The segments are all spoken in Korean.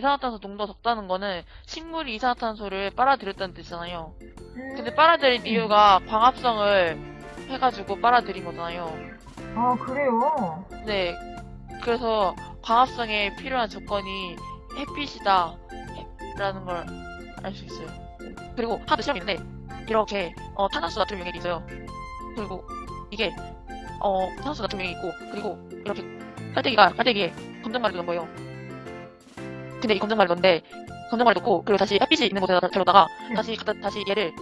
이산화탄소 농도가 적다는 거는 식물이 이산화탄소를 빨아들였다는 뜻이잖아요. 음. 근데 빨아들인 이유가 광합성을 해가지고 빨아들인 거잖아요. 아, 그래요? 네. 그래서 광합성에 필요한 조건이 햇빛이다. 라는 걸 알 수 있어요. 그리고 하드 실험이 있는데, 이렇게, 어, 탄산수 나트륨 용액이 있어요. 그리고 이게, 어, 탄산수 나트륨 용액이 있고, 그리고 이렇게 깔때기가, 깔때기에 검정말을 넣은 거예요. 근데 이 검정말을 넣는데, 검정말을 넣고, 그리고 다시 햇빛이 있는 곳에다 데려다가, 네. 다시, 갖다, 다시 얘를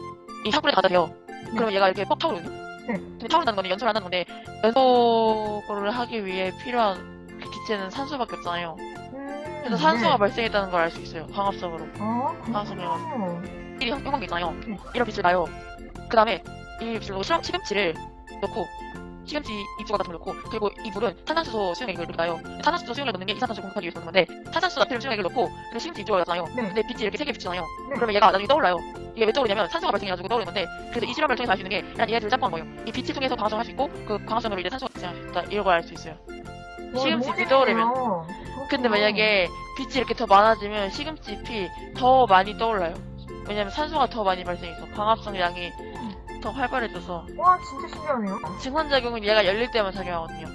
이 향불에 갖다 대요. 그러면 얘가 이렇게 퍽 타오르거든요. 네. 근데 타오른다는 거는 연소를 한다는 건데, 연소를 하기 위해 필요한 그 기체는 산소밖에 없잖아요. 음. 그래서 산소가 네. 발생했다는 걸 알 수 있어요. 광합성으로. 어, 방송이요. 그렇군요. 이 형- 형광기 있잖아요. 네. 이런 빛을 놔요. 그 다음에 이 빛을 넣고 시험, 시금치를 넣고 시금치 잎조각 같은 걸 넣고 그리고 이 물은 탄산수소 수용액을 놔요. 탄산수소 수용액을 넣는 게 이산화탄소 공급하기 위해서 넣는 건데 탄산수 나트륨 수용액을 넣고 그리고 시금치 잎조각을 놨잖아요. 네. 근데 빛이 이렇게 세 개 비치잖아요. 네. 그러면 얘가 나중에 떠올라요. 이게 왜 떠오르냐면 산소가 발생해가지고 떠오르는 건데 그래서 이 실험을 통해서 알 수 있는 게 그냥 얘네들을 짬뽕한 거예요. 이 빛을 통해서 광합성을 할 수 있고 그 광합성으로 이제 산소가 있다. 이런 걸 알 수 있어요. 와, 시금치 떠오르면. 근데. 만약에 빛이 이렇게 더 많아지면 시금치 잎이 더 많이 떠올라요. 왜냐면 산소가 더 많이 발생해서 광합성 양이 더 활발해져서 와, 진짜 신기하네요. 증산작용은 얘가 열릴 때만 작용하거든요.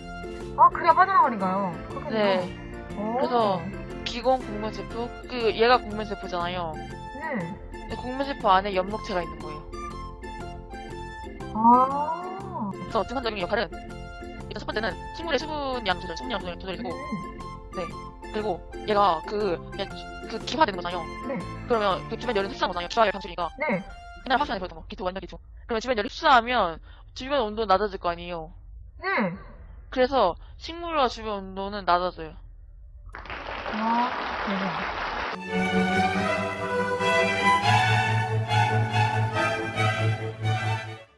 아, 그래야 빠져나가니까요. 네. 오. 그래서 기공 국면세포 그 얘가 국면세포잖아요. 네. 근데 국면세포 안에 연목체가 있는 거예요. 아. 그래서 증산작용 역할은 일단 첫 번째는 식물의 수분량 조절, 수분량 조절, 조절이고 음. 그리고 얘가 그 그 기화되는 거잖아요. 네. 그러면 그 주변 열을 흡수하는 거잖아요. 기화열 방출이니까 네. 옛날 화산에 그랬던 거. 기토 완전 기토. 그러면 주변 열이 흡수하면 주변 온도 는 낮아질 거 아니에요. 네. 그래서 식물과 주변 온도는 낮아져요. 아, 대박.